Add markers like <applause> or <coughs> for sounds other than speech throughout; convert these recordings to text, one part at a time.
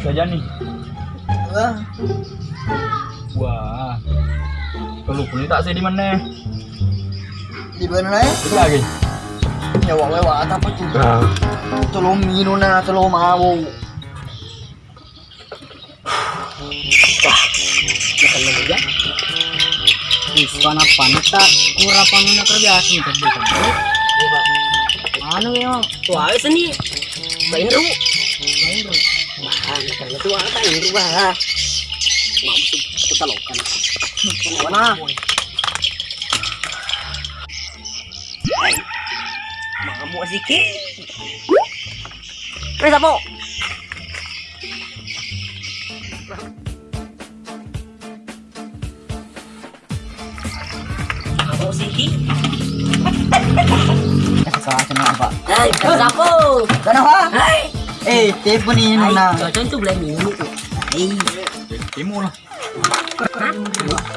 Saja nih. Wah, Wah. Kalau boleh tak sih di mana? di mana nih? Itu lagi. Nyawa lewat apa tuh? Nah. Tolong minum na, tolong mau. Makan lagi ya. Wis pana panita kurang panuna kerja sih tadi kan. Anu ya, tuh ru. Main ru. suara itu bah kita lakukan mana mau sikit Wes apa? Apa sikit? Kasih kau apa? Hai, kenapa? Kenapa? Hai. Eh, ini Hai, na. cocok tuh beli minum. Timu lah.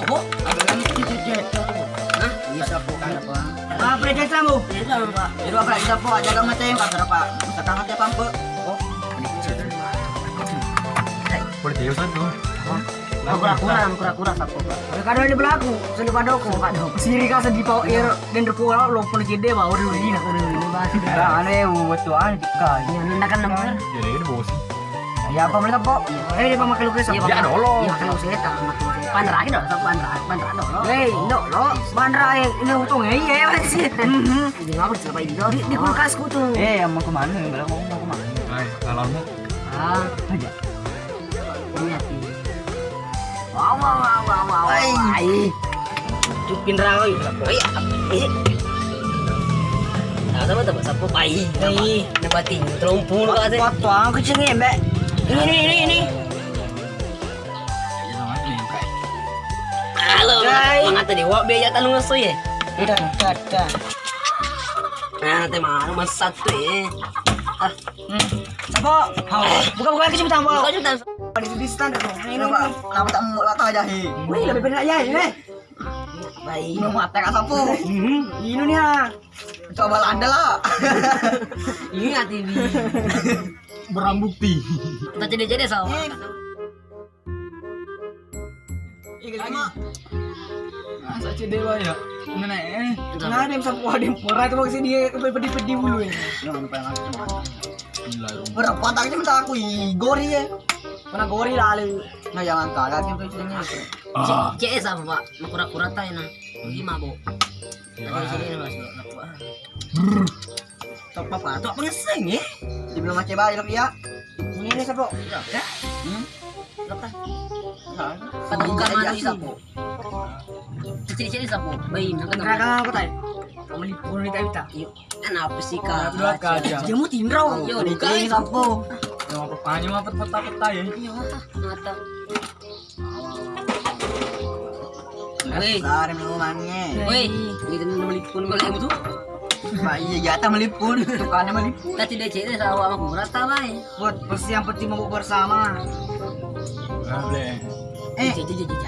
Oh, Ada lagi kita jet. Hah? Bisa po kan apa? Ah, predet kamu. Iya, Pak. Jadi apa po jaga mata yang kagak apa? Sekarang hati. Oh, Boleh Ustaz tuh. Kura-kura, kura-kura sapo, Pak. Kadang di belakang, sini padoko, padok. Siri ka di pau air dan repola lo pun gede ba udah ini. Ini bahasa Ada aneh buat tuan dikai. Ini nanda kan nomor. Jadi ini bos. Ya apa mereka po? Eh dia pakai lukis Iya, apa? Ya dolo. Iya, kalau saya tak. Pandra aja dong, sapo pandra, pandra dong. Hei, no, lo, bandra eh, ini untung ya, iya <laughs> masih. Ini ngapa sih Pak Indo? Di, di kulkasku tuh. Eh, mau ke mana? Bilang mau mau ke mana? Hai, alarmmu. Ah, Aja. Ini hati. Wow, wow, wow, wow, wow. Ai. Ai. Cupin rawi. Ai. Eh. Tahu sama tak sapo pai. Ai, nabating 30 ka sih. Pot tuang kecil. Ya eh. Nah, eh. Ah, Apa? Buka buka kecil tambah. Di di stand tuh. Ini apa? Kenapa tak mau latah aja hi? Wih, lebih benar ya ini. Baik. Ini kak sapu. Ini nih ah. Coba anda lah. Ingat <laughs> ini. Barang bukti. Kita jadi-jadi sama. Iya, lama. Masa cedewa ya? Mana eh? Nah, dia sapu ada yang murah itu maksudnya dia pedih-pedih dulu ya. Berapa tak itu minta aku gori ya. Mana gori lalu. Nah, jangan kalah gitu istilahnya. Ah. Cek sama pak, mau kura-kura tayo na. Lima bo. Ada sini na mas. Top apa? Pato pengeseng eh. Dibilang macam bayi ya. Ini ini sapu. Ya. Hmm? Lepas. Pada buka Iya, mana sapo. Cicil-cicil sapo. Bayi na kan. Kenapa apa tay? Kamu lipur di tayo ta. Yuk. Kenapa sih kak? Dua kaca. Dia mau tindraw. Yo, ini sapu. Yang apa panjang apa peta-peta ya? Iya, mata. Woi, woi, melipun. Pak iya jatah melipun. Tadi dia. Buat mau bersama. Boleh. Eh, Cek cek cek.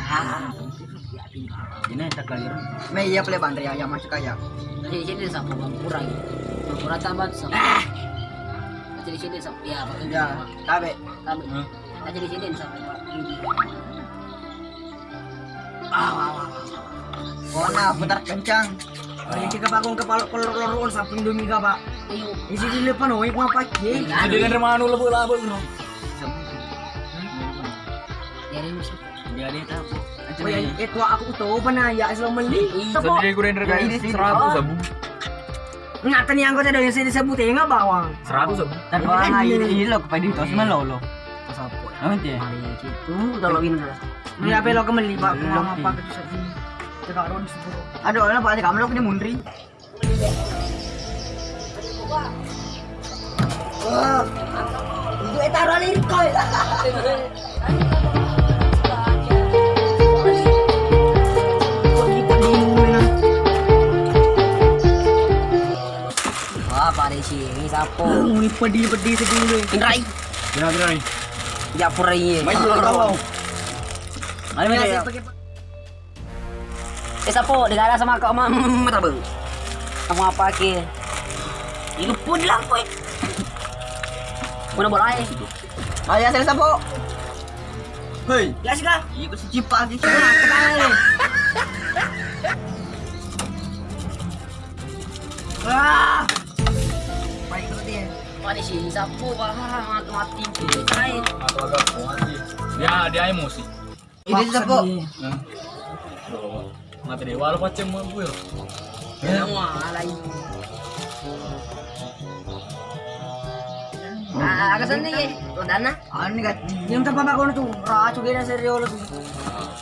Ini tak kali. me iya pele bandri ayam masuk kaya. Tadi cek sa awa mo mura. Mura ta sa. Ah. Tadi cek sa ya, pakai Ya, tabe. Tabi. Hah? Tadi cek sa Kona putar kencang. Ini kita kepala kolor-kolor samping dumi ka pak. Ayo. Isi di depan oh, iku apa ki? Jadi kan remanu lebu-lebu bro. Yari mo sa. Jadi tahu. Oh ya, itu aku tahu pernah ya Islam meli. Jadi gue render Ya, kayak ini sih. seratus sabu. Kau ada yang saya disebut ya nggak bawang. Seratus. Tapi kan ini lo kepada itu semua lo lo. Sapo. Nanti ya. Mari itu tolongin dulu. Ini apa lo kembali pak? Mau apa ke sini? Cekak ron sepuluh. Aduh, apa kamu lo punya mundri? Wah, itu taruh lirkoy. <laughs> Wah, pare sini sapo. <coughs> Ini pedih-pedih segini. Indrai. Gimana gimana nih? Japur ini. Main dulu kau. Ayo Ini ya. Eh sapo, digala sama kau mah mata bang. Kamu apa ke? Ini pun lah kowe. Mana bola aja. Ayo saya sapo. Hei, Ya sih kah? Ikut si cipa si cipa kenal. Wah. Sih sapu mati kain. mati. Dia emosi. Sapo. Nah. Mati dewa lo macam mau gue. Yang alay. Ah, agak sana ya. Rodana. Ano kat? Yung tapa ba ko na to? Racho gina sa Riolo to.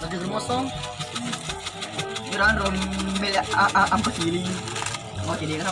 Lagi germosong. Yuran rom mel ang pasiling. Oh, hindi ka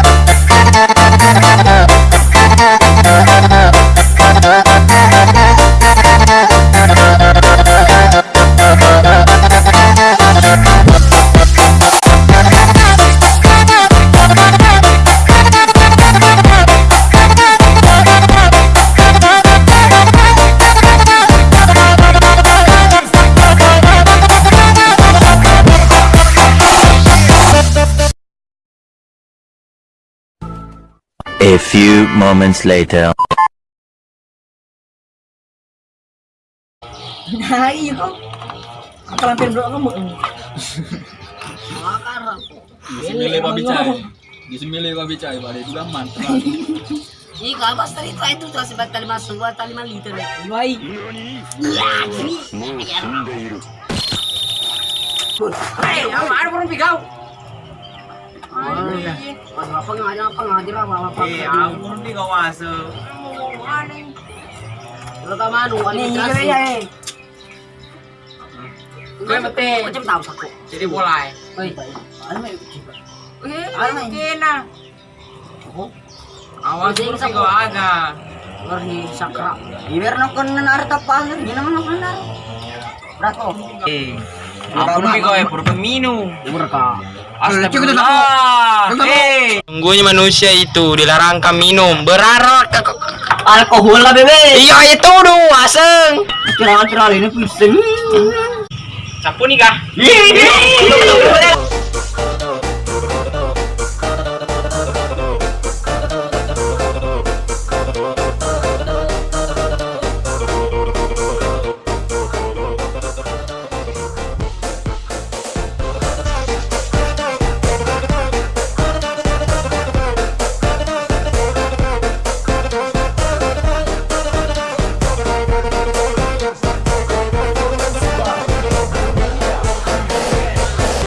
few moments later. Nah, iya kok. Bro kamu. Makar aku. Disemile pa bicay. Disemile pa bicay, pada itu mantap. Ih, kalau pas tadi itu itu tuh sebat tali masuk buat tali lima liter. Wai. Hei, apa ada orang pigau? Pas apa ngajar apa apa. Eh. Lo Nih, iya ya. Macam tahu. Jadi na? Awas kau ada. Ngerhi sakra. Iwer no hindi naman ako nanar. Brato. Eh, aku nanti kau eh pura minum. Berka. Astagfirullah. Eh, Sungguhnya manusia itu dilarangkan minum berarak Alkohol lah bebe. Iya itu dong aseng Kira-kira ini pusing. Sapu nih kah?